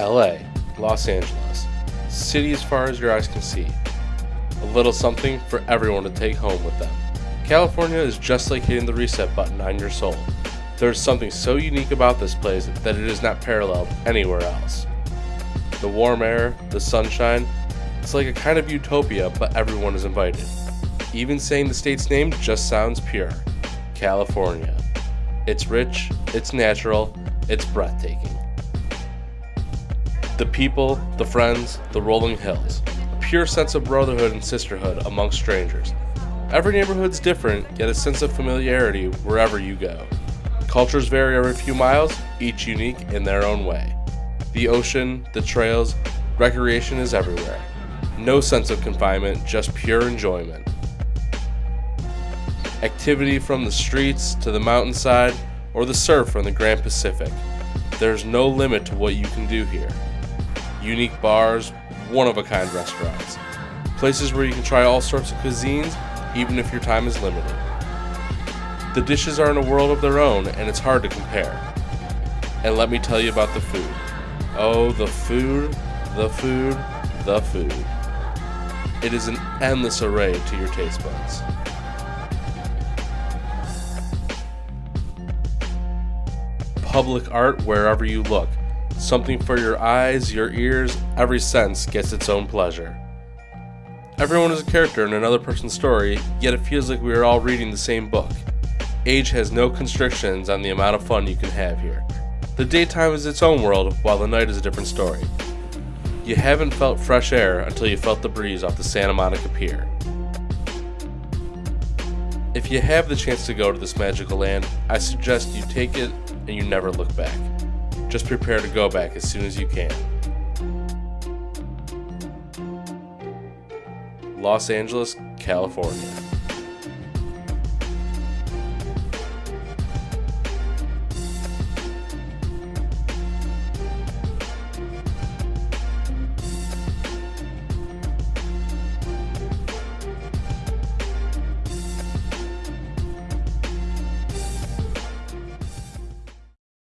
LA, Los Angeles. City as far as your eyes can see. A little something for everyone to take home with them. California is just like hitting the reset button on your soul. There is something so unique about this place that it is not paralleled anywhere else. The warm air, the sunshine, it's like a kind of utopia, but everyone is invited. Even saying the state's name just sounds pure California. It's rich, it's natural, it's breathtaking. The people, the friends, the rolling hills. A pure sense of brotherhood and sisterhood amongst strangers. Every neighborhood's different, yet a sense of familiarity wherever you go. Cultures vary every few miles, each unique in their own way. The ocean, the trails, recreation is everywhere. No sense of confinement, just pure enjoyment. Activity from the streets to the mountainside or the surf from the Grand Pacific. There's no limit to what you can do here. Unique bars, one of a kind restaurants. Places where you can try all sorts of cuisines, even if your time is limited. The dishes are in a world of their own, and it's hard to compare. And let me tell you about the food. Oh, the food, the food, the food. It is an endless array to your taste buds. Public art wherever you look. Something for your eyes, your ears, every sense gets its own pleasure. Everyone is a character in another person's story, yet it feels like we are all reading the same book. Age has no constrictions on the amount of fun you can have here. The daytime is its own world, while the night is a different story. You haven't felt fresh air until you felt the breeze off the Santa Monica Pier. If you have the chance to go to this magical land, I suggest you take it and you never look back. Just prepare to go back as soon as you can. Los Angeles, California.